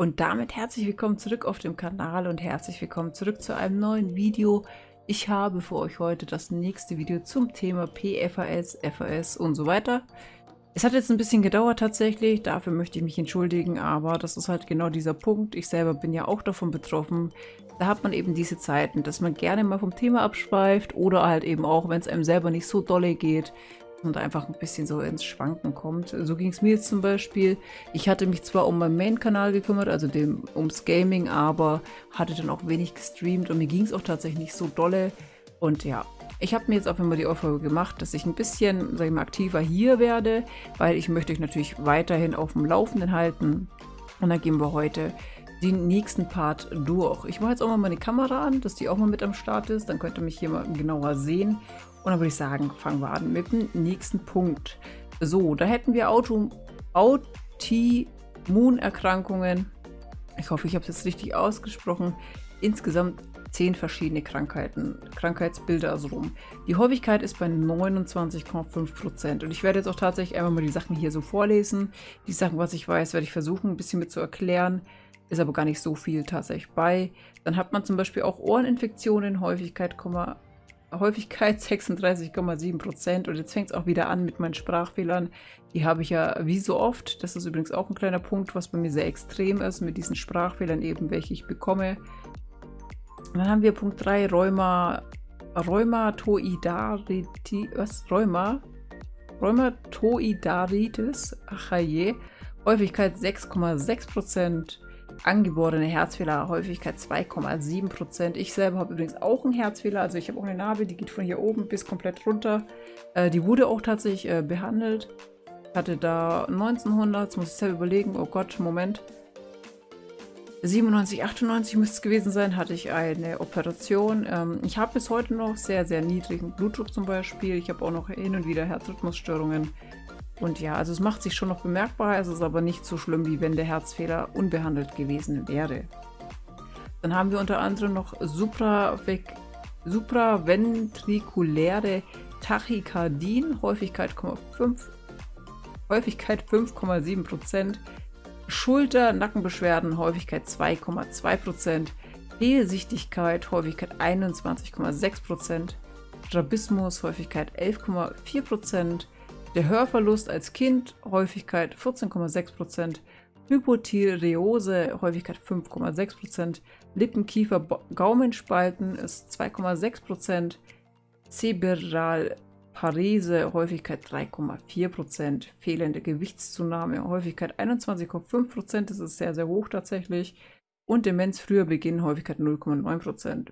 Und damit herzlich willkommen zurück auf dem Kanal und herzlich willkommen zurück zu einem neuen Video. Ich habe für euch heute das nächste Video zum Thema PFAS, FAS und so weiter. Es hat jetzt ein bisschen gedauert tatsächlich, dafür möchte ich mich entschuldigen, aber das ist halt genau dieser Punkt. Ich selber bin ja auch davon betroffen. Da hat man eben diese Zeiten, dass man gerne mal vom Thema abschweift oder halt eben auch, wenn es einem selber nicht so dolle geht, und einfach ein bisschen so ins Schwanken kommt. So ging es mir jetzt zum Beispiel. Ich hatte mich zwar um meinen Main-Kanal gekümmert, also dem, ums Gaming, aber hatte dann auch wenig gestreamt und mir ging es auch tatsächlich nicht so dolle. Und ja, ich habe mir jetzt auch immer die Aufgabe gemacht, dass ich ein bisschen, sag ich mal, aktiver hier werde, weil ich möchte euch natürlich weiterhin auf dem Laufenden halten. Und dann gehen wir heute den nächsten Part durch. Ich mache jetzt auch mal meine Kamera an, dass die auch mal mit am Start ist. Dann könnt ihr mich hier mal genauer sehen. Und dann würde ich sagen, fangen wir an mit dem nächsten Punkt. So, da hätten wir Auto Autoimmunerkrankungen. Ich hoffe, ich habe es jetzt richtig ausgesprochen. Insgesamt zehn verschiedene Krankheiten, Krankheitsbilder also rum. Die Häufigkeit ist bei 29,5%. Und ich werde jetzt auch tatsächlich einfach mal die Sachen hier so vorlesen. Die Sachen, was ich weiß, werde ich versuchen, ein bisschen mit zu erklären. Ist aber gar nicht so viel tatsächlich bei. Dann hat man zum Beispiel auch Ohreninfektionen, Häufigkeit, Häufigkeit 36,7 Prozent. Und jetzt fängt es auch wieder an mit meinen Sprachfehlern. Die habe ich ja wie so oft. Das ist übrigens auch ein kleiner Punkt, was bei mir sehr extrem ist, mit diesen Sprachfehlern eben, welche ich bekomme. Und dann haben wir Punkt 3, Rheuma, Rheumatoidaritis, was? Rheuma? Rheumatoidaritis, ach je. Häufigkeit 6,6 Prozent angeborene Herzfehler, Häufigkeit 2,7%. Ich selber habe übrigens auch einen Herzfehler, also ich habe auch eine Narbe, die geht von hier oben bis komplett runter. Äh, die wurde auch tatsächlich äh, behandelt. Hatte da 1900, jetzt muss ich selber überlegen, oh Gott, Moment. 97, 98 müsste es gewesen sein, hatte ich eine Operation. Ähm, ich habe bis heute noch sehr, sehr niedrigen Blutdruck zum Beispiel. Ich habe auch noch hin und wieder Herzrhythmusstörungen. Und ja, also es macht sich schon noch bemerkbar, es ist aber nicht so schlimm, wie wenn der Herzfehler unbehandelt gewesen wäre. Dann haben wir unter anderem noch supraventrikuläre Tachykardien, Häufigkeit 5, Häufigkeit 5,7%, Schulter-Nackenbeschwerden, Häufigkeit 2,2%, Fehlsichtigkeit, Häufigkeit 21,6%, Strabismus, Häufigkeit 11,4%, der Hörverlust als Kind, Häufigkeit 14,6%, Hypothyreose, Häufigkeit 5,6%, Lippenkiefer, Gaumenspalten ist 2,6%, Zebralparese, Häufigkeit 3,4%, fehlende Gewichtszunahme, Häufigkeit 21,5%, das ist sehr, sehr hoch tatsächlich, und Demenz früher Beginn, Häufigkeit 0,9%.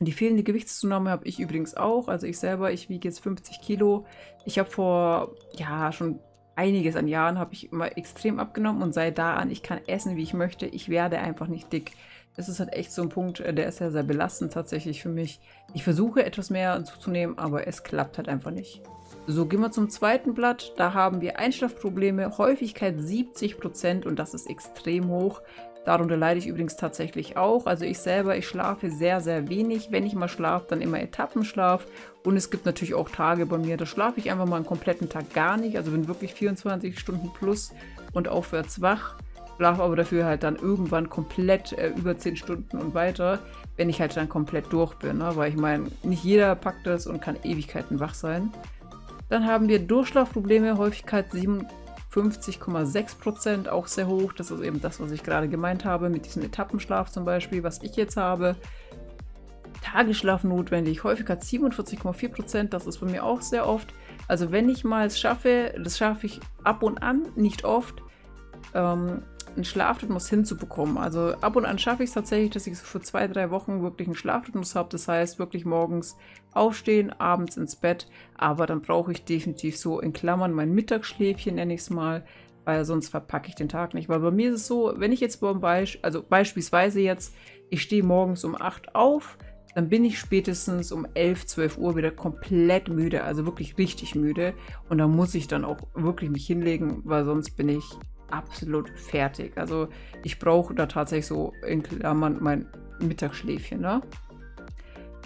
Die fehlende Gewichtszunahme habe ich übrigens auch. Also ich selber, ich wiege jetzt 50 Kilo. Ich habe vor, ja, schon einiges an Jahren habe ich immer extrem abgenommen und seit da an, ich kann essen, wie ich möchte. Ich werde einfach nicht dick. Das ist halt echt so ein Punkt, äh, der ist ja sehr belastend tatsächlich für mich. Ich versuche etwas mehr zuzunehmen, aber es klappt halt einfach nicht. So, gehen wir zum zweiten Blatt. Da haben wir Einschlafprobleme, Häufigkeit 70% und das ist extrem hoch. Darunter leide ich übrigens tatsächlich auch. Also ich selber, ich schlafe sehr, sehr wenig. Wenn ich mal schlafe, dann immer Etappenschlaf. Und es gibt natürlich auch Tage bei mir, da schlafe ich einfach mal einen kompletten Tag gar nicht. Also bin wirklich 24 Stunden plus und aufwärts wach. Schlafe aber dafür halt dann irgendwann komplett äh, über 10 Stunden und weiter, wenn ich halt dann komplett durch bin. Ne? Weil ich meine, nicht jeder packt das und kann Ewigkeiten wach sein. Dann haben wir Durchschlafprobleme, Häufigkeit 7, 50,6% auch sehr hoch. Das ist eben das, was ich gerade gemeint habe, mit diesem Etappenschlaf zum Beispiel, was ich jetzt habe. Tagesschlaf notwendig, Häufigkeit 47,4% das ist bei mir auch sehr oft. Also wenn ich mal es schaffe, das schaffe ich ab und an, nicht oft, ähm, einen Schlafrhythmus hinzubekommen. Also ab und an schaffe ich es tatsächlich, dass ich so für zwei, drei Wochen wirklich einen Schlafrhythmus habe. Das heißt, wirklich morgens aufstehen, abends ins Bett. Aber dann brauche ich definitiv so in Klammern mein Mittagsschläfchen, nenne ich es mal, weil sonst verpacke ich den Tag nicht. Weil bei mir ist es so, wenn ich jetzt beim Beispiel, also beispielsweise jetzt, ich stehe morgens um 8 auf, dann bin ich spätestens um 11, 12 Uhr wieder komplett müde, also wirklich richtig müde. Und da muss ich dann auch wirklich mich hinlegen, weil sonst bin ich absolut fertig. Also ich brauche da tatsächlich so in Klammern mein Mittagsschläfchen. Ne?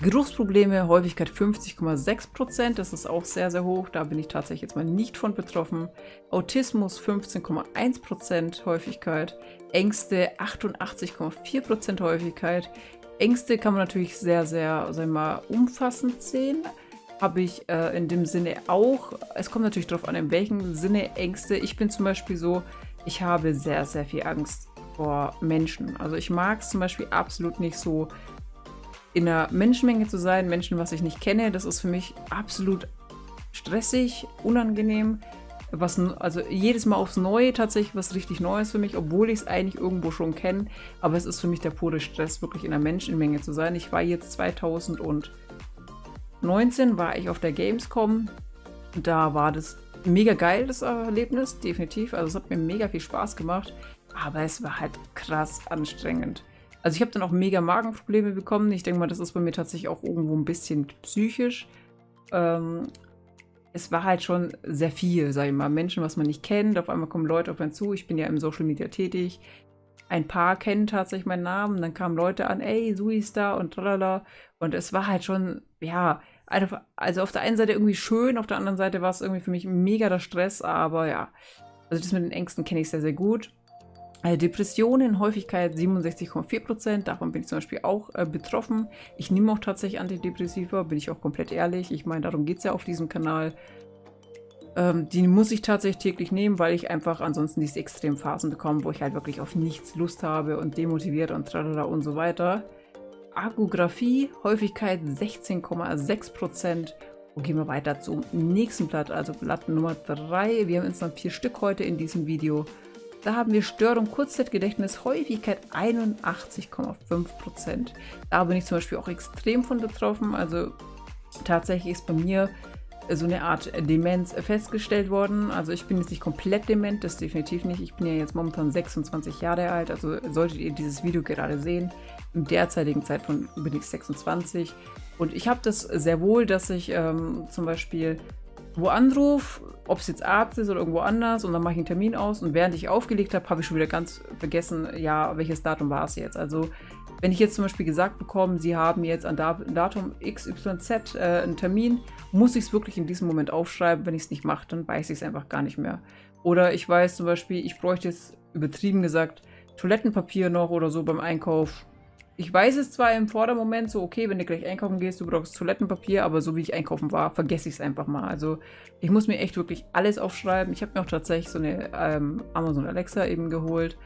Geruchsprobleme, Häufigkeit 50,6%, das ist auch sehr, sehr hoch, da bin ich tatsächlich jetzt mal nicht von betroffen. Autismus 15,1% Häufigkeit, Ängste 88,4% Häufigkeit. Ängste kann man natürlich sehr, sehr, sagen wir mal, umfassend sehen. Habe ich äh, in dem Sinne auch. Es kommt natürlich darauf an, in welchem Sinne Ängste. Ich bin zum Beispiel so, ich habe sehr, sehr viel Angst vor Menschen. Also ich mag es zum Beispiel absolut nicht so in einer Menschenmenge zu sein, Menschen, was ich nicht kenne, das ist für mich absolut stressig, unangenehm. Was, also jedes Mal aufs Neue tatsächlich was richtig Neues für mich, obwohl ich es eigentlich irgendwo schon kenne. Aber es ist für mich der pure Stress, wirklich in einer Menschenmenge zu sein. Ich war jetzt 2019, war ich auf der Gamescom. Da war das mega geil, das Erlebnis, definitiv. Also es hat mir mega viel Spaß gemacht. Aber es war halt krass anstrengend. Also ich habe dann auch mega Magenprobleme bekommen. Ich denke mal, das ist bei mir tatsächlich auch irgendwo ein bisschen psychisch. Ähm, es war halt schon sehr viel, sag ich mal. Menschen, was man nicht kennt. Auf einmal kommen Leute auf einen zu. Ich bin ja im Social Media tätig. Ein paar kennen tatsächlich meinen Namen. Dann kamen Leute an, ey, Sui ist da und tralala. Und es war halt schon, ja, also auf der einen Seite irgendwie schön, auf der anderen Seite war es irgendwie für mich mega der Stress. Aber ja, also das mit den Ängsten kenne ich sehr, sehr gut. Äh, Depressionen, Häufigkeit 67,4%, davon bin ich zum Beispiel auch äh, betroffen. Ich nehme auch tatsächlich Antidepressiva, bin ich auch komplett ehrlich. Ich meine, darum geht es ja auf diesem Kanal. Ähm, die muss ich tatsächlich täglich nehmen, weil ich einfach ansonsten diese Extremphasen bekomme, wo ich halt wirklich auf nichts Lust habe und demotiviert und tralala und so weiter. Argographie, Häufigkeit 16,6%. Und gehen wir weiter zum nächsten Blatt, also Blatt Nummer 3. Wir haben insgesamt vier Stück heute in diesem Video. Da haben wir Störung Kurzzeitgedächtnis, Häufigkeit 81,5%. Da bin ich zum Beispiel auch extrem von betroffen. Also tatsächlich ist bei mir so eine Art Demenz festgestellt worden. Also ich bin jetzt nicht komplett dement, das definitiv nicht. Ich bin ja jetzt momentan 26 Jahre alt, also solltet ihr dieses Video gerade sehen. Im derzeitigen Zeitpunkt ich 26 und ich habe das sehr wohl, dass ich ähm, zum Beispiel wo anruf, ob es jetzt Arzt ist oder irgendwo anders und dann mache ich einen Termin aus und während ich aufgelegt habe, habe ich schon wieder ganz vergessen, ja, welches Datum war es jetzt. Also wenn ich jetzt zum Beispiel gesagt bekomme, Sie haben jetzt an Datum XYZ äh, einen Termin, muss ich es wirklich in diesem Moment aufschreiben. Wenn ich es nicht mache, dann weiß ich es einfach gar nicht mehr. Oder ich weiß zum Beispiel, ich bräuchte jetzt übertrieben gesagt Toilettenpapier noch oder so beim Einkauf ich weiß es zwar im Vordermoment so, okay, wenn du gleich einkaufen gehst, du brauchst Toilettenpapier, aber so wie ich einkaufen war, vergesse ich es einfach mal. Also ich muss mir echt wirklich alles aufschreiben. Ich habe mir auch tatsächlich so eine ähm, Amazon Alexa eben geholt,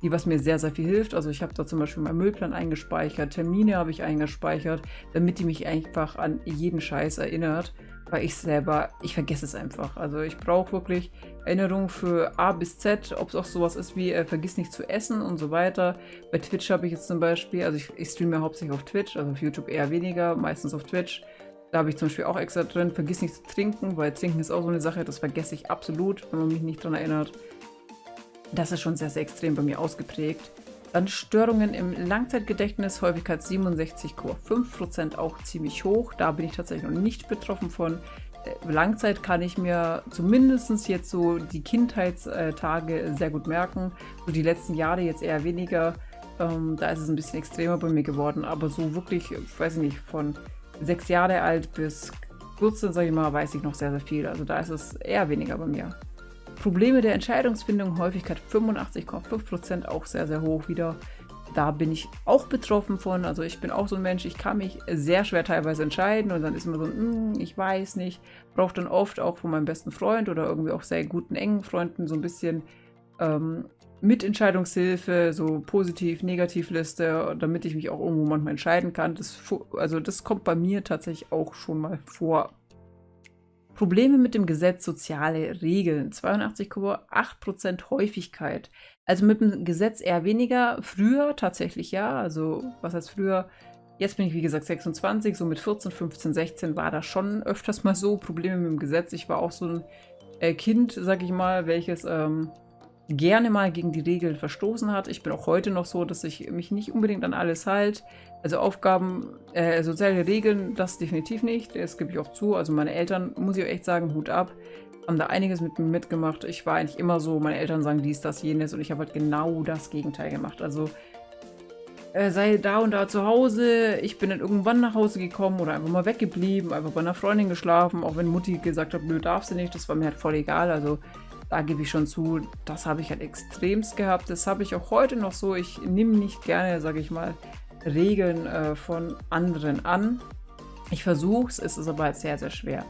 die was mir sehr, sehr viel hilft. Also ich habe da zum Beispiel meinen Müllplan eingespeichert, Termine habe ich eingespeichert, damit die mich einfach an jeden Scheiß erinnert weil ich selber, ich vergesse es einfach. Also ich brauche wirklich Erinnerungen für A bis Z, ob es auch sowas ist wie äh, vergiss nicht zu essen und so weiter. Bei Twitch habe ich jetzt zum Beispiel, also ich, ich streame hauptsächlich auf Twitch, also auf YouTube eher weniger, meistens auf Twitch. Da habe ich zum Beispiel auch extra drin, vergiss nicht zu trinken, weil Trinken ist auch so eine Sache, das vergesse ich absolut, wenn man mich nicht daran erinnert. Das ist schon sehr, sehr extrem bei mir ausgeprägt. Dann Störungen im Langzeitgedächtnis, Häufigkeit 67,5%, auch ziemlich hoch. Da bin ich tatsächlich noch nicht betroffen von. Äh, Langzeit kann ich mir zumindest jetzt so die Kindheitstage sehr gut merken. So die letzten Jahre jetzt eher weniger. Ähm, da ist es ein bisschen extremer bei mir geworden. Aber so wirklich, ich weiß nicht, von sechs Jahre alt bis 14, sage ich mal, weiß ich noch sehr, sehr viel. Also da ist es eher weniger bei mir. Probleme der Entscheidungsfindung, Häufigkeit 85,5%, auch sehr, sehr hoch wieder. Da bin ich auch betroffen von. Also ich bin auch so ein Mensch, ich kann mich sehr schwer teilweise entscheiden und dann ist immer so, mm, ich weiß nicht. Brauche dann oft auch von meinem besten Freund oder irgendwie auch sehr guten, engen Freunden so ein bisschen ähm, Mitentscheidungshilfe, so positiv-negativ-Liste, damit ich mich auch irgendwo manchmal entscheiden kann. Das, also das kommt bei mir tatsächlich auch schon mal vor. Probleme mit dem Gesetz soziale Regeln. 82,8% Häufigkeit. Also mit dem Gesetz eher weniger. Früher tatsächlich ja. Also was heißt früher? Jetzt bin ich wie gesagt 26, so mit 14, 15, 16 war das schon öfters mal so. Probleme mit dem Gesetz. Ich war auch so ein äh, Kind, sag ich mal, welches ähm, gerne mal gegen die Regeln verstoßen hat. Ich bin auch heute noch so, dass ich mich nicht unbedingt an alles halte. Also Aufgaben, äh, soziale Regeln, das definitiv nicht. Das gebe ich auch zu. Also meine Eltern, muss ich auch echt sagen, Hut ab, haben da einiges mit mir mitgemacht. Ich war eigentlich immer so, meine Eltern sagen dies, das, jenes und ich habe halt genau das Gegenteil gemacht. Also äh, sei da und da zu Hause. Ich bin dann irgendwann nach Hause gekommen oder einfach mal weggeblieben, einfach bei einer Freundin geschlafen, auch wenn Mutti gesagt hat, nö, darfst du nicht, das war mir halt voll egal. Also da gebe ich schon zu, das habe ich halt extremst gehabt. Das habe ich auch heute noch so. Ich nehme nicht gerne, sage ich mal, Regeln äh, von anderen an. Ich versuche es, es ist aber halt sehr, sehr schwer.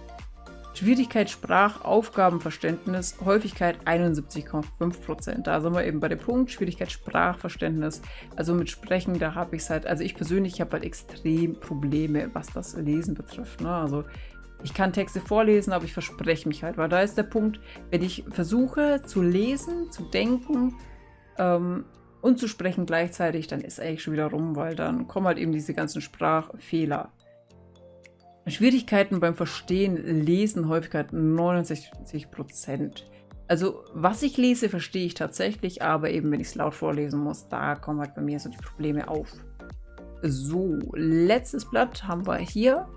Schwierigkeit Sprach, Aufgabenverständnis, Häufigkeit 71,5%. Da sind wir eben bei dem Punkt, Schwierigkeit Sprachverständnis. Also mit Sprechen, da habe ich es halt, also ich persönlich habe halt extrem Probleme, was das Lesen betrifft. Ne? Also ich kann Texte vorlesen, aber ich verspreche mich halt, weil da ist der Punkt, wenn ich versuche zu lesen, zu denken ähm, und zu sprechen gleichzeitig, dann ist eigentlich schon wieder rum, weil dann kommen halt eben diese ganzen Sprachfehler. Schwierigkeiten beim Verstehen, Lesen, Häufigkeit 69%. Also was ich lese, verstehe ich tatsächlich, aber eben wenn ich es laut vorlesen muss, da kommen halt bei mir so die Probleme auf. So, letztes Blatt haben wir hier.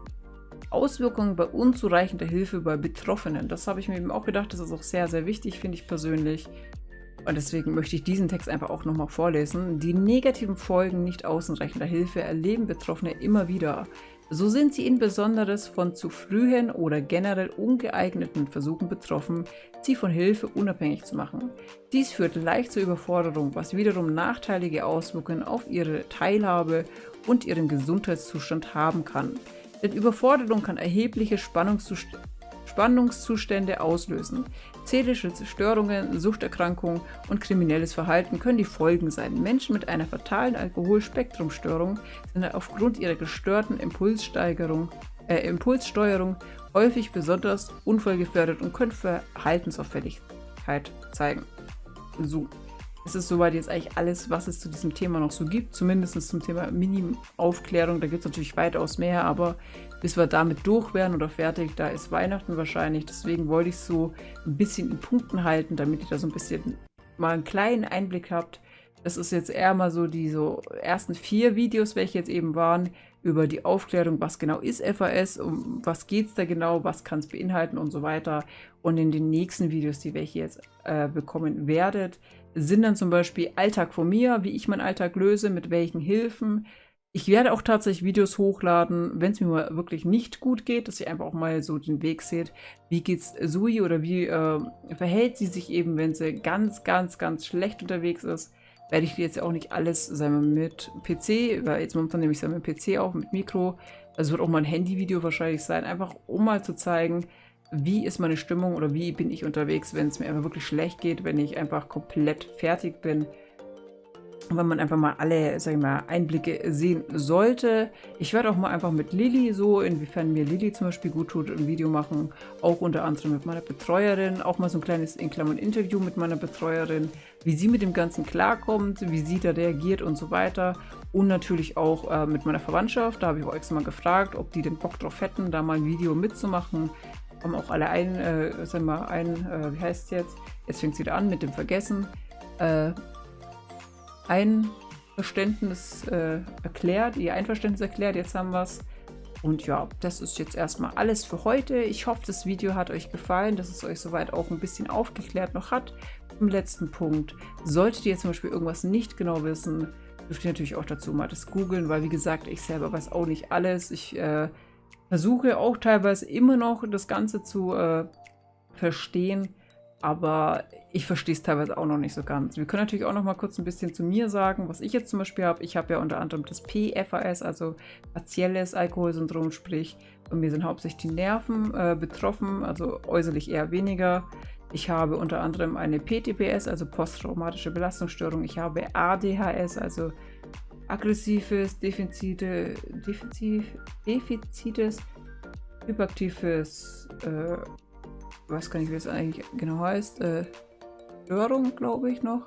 Auswirkungen bei unzureichender Hilfe bei Betroffenen. Das habe ich mir eben auch gedacht, das ist auch sehr, sehr wichtig, finde ich persönlich. Und deswegen möchte ich diesen Text einfach auch nochmal vorlesen. Die negativen Folgen nicht ausreichender Hilfe erleben Betroffene immer wieder. So sind sie insbesondere von zu frühen oder generell ungeeigneten Versuchen betroffen, sie von Hilfe unabhängig zu machen. Dies führt leicht zur Überforderung, was wiederum nachteilige Auswirkungen auf ihre Teilhabe und ihren Gesundheitszustand haben kann. Denn Überforderung kann erhebliche Spannungszustände Spannungszustände auslösen. Seelische Zerstörungen, Suchterkrankungen und kriminelles Verhalten können die Folgen sein. Menschen mit einer fatalen Alkoholspektrumstörung sind aufgrund ihrer gestörten Impulssteigerung, äh, Impulssteuerung häufig besonders unfallgefährdet und können Verhaltensauffälligkeit zeigen. So, es ist soweit jetzt eigentlich alles, was es zu diesem Thema noch so gibt. Zumindest zum Thema Mini-Aufklärung. Da gibt es natürlich weitaus mehr, aber bis wir damit durch wären oder fertig, da ist Weihnachten wahrscheinlich. Deswegen wollte ich so ein bisschen in Punkten halten, damit ihr da so ein bisschen mal einen kleinen Einblick habt. Das ist jetzt eher mal so die so ersten vier Videos, welche jetzt eben waren, über die Aufklärung, was genau ist FAS, um was geht es da genau, was kann es beinhalten und so weiter. Und in den nächsten Videos, die welche jetzt äh, bekommen werdet, sind dann zum Beispiel Alltag von mir, wie ich meinen Alltag löse, mit welchen Hilfen. Ich werde auch tatsächlich Videos hochladen, wenn es mir mal wirklich nicht gut geht, dass ihr einfach auch mal so den Weg seht. Wie geht's Sui oder wie äh, verhält sie sich eben, wenn sie ganz, ganz, ganz schlecht unterwegs ist. Werde ich jetzt auch nicht alles, sagen mit PC, weil jetzt momentan nehme ich es mit PC auf, mit Mikro. Also wird auch mal ein Handyvideo wahrscheinlich sein, einfach um mal zu zeigen, wie ist meine Stimmung oder wie bin ich unterwegs, wenn es mir einfach wirklich schlecht geht, wenn ich einfach komplett fertig bin. Wenn man einfach mal alle, sag ich mal, Einblicke sehen sollte. Ich werde auch mal einfach mit Lilly so, inwiefern mir Lilly zum Beispiel gut tut, ein Video machen. Auch unter anderem mit meiner Betreuerin. Auch mal so ein kleines, in Klammern, Interview mit meiner Betreuerin. Wie sie mit dem Ganzen klarkommt, wie sie da reagiert und so weiter. Und natürlich auch äh, mit meiner Verwandtschaft. Da habe ich auch extra mal gefragt, ob die den Bock drauf hätten, da mal ein Video mitzumachen haben auch alle ein, äh, sagen wir ein, äh, wie heißt es jetzt? Jetzt fängt es wieder an mit dem Vergessen. Äh, Einverständnis äh, erklärt, ihr Einverständnis erklärt, jetzt haben wir es. Und ja, das ist jetzt erstmal alles für heute. Ich hoffe, das Video hat euch gefallen, dass es euch soweit auch ein bisschen aufgeklärt noch hat. Im letzten Punkt, solltet ihr zum Beispiel irgendwas nicht genau wissen, dürft ihr natürlich auch dazu mal das googeln, weil wie gesagt, ich selber weiß auch nicht alles. Ich äh, versuche auch teilweise immer noch das Ganze zu äh, verstehen, aber ich verstehe es teilweise auch noch nicht so ganz. Wir können natürlich auch noch mal kurz ein bisschen zu mir sagen, was ich jetzt zum Beispiel habe. Ich habe ja unter anderem das PFAS, also partielles Alkoholsyndrom, sprich, bei mir sind hauptsächlich die Nerven äh, betroffen, also äußerlich eher weniger. Ich habe unter anderem eine PTPS, also posttraumatische Belastungsstörung. Ich habe ADHS, also aggressives, defizite, defizit, defizites, hyperaktives, äh, weiß gar nicht, wie es eigentlich genau heißt, äh, Störung, glaube ich noch.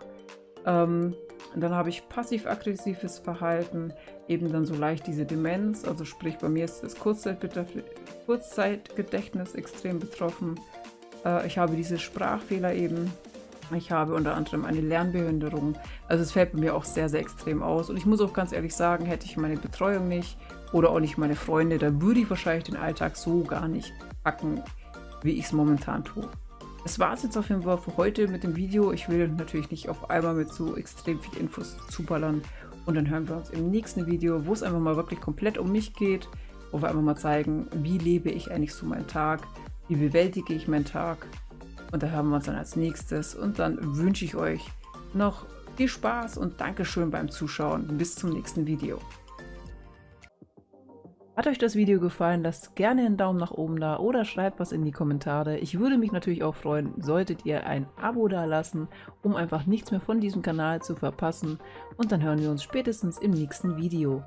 Ähm, dann habe ich passiv-aggressives Verhalten, eben dann so leicht diese Demenz, also sprich bei mir ist das Kurzzeitgedächtnis extrem betroffen. Äh, ich habe diese Sprachfehler eben, ich habe unter anderem eine Lernbehinderung. Also es fällt bei mir auch sehr, sehr extrem aus. Und ich muss auch ganz ehrlich sagen, hätte ich meine Betreuung nicht oder auch nicht meine Freunde, dann würde ich wahrscheinlich den Alltag so gar nicht packen, wie ich es momentan tue. Das war es jetzt auf jeden Fall für heute mit dem Video. Ich will natürlich nicht auf einmal mit so extrem viel Infos zuballern. Und dann hören wir uns im nächsten Video, wo es einfach mal wirklich komplett um mich geht, wo wir einfach mal zeigen, wie lebe ich eigentlich so meinen Tag, wie bewältige ich meinen Tag. Und da hören wir uns dann als nächstes. Und dann wünsche ich euch noch viel Spaß und Dankeschön beim Zuschauen. Bis zum nächsten Video. Hat euch das Video gefallen, lasst gerne einen Daumen nach oben da oder schreibt was in die Kommentare. Ich würde mich natürlich auch freuen, solltet ihr ein Abo da lassen, um einfach nichts mehr von diesem Kanal zu verpassen. Und dann hören wir uns spätestens im nächsten Video.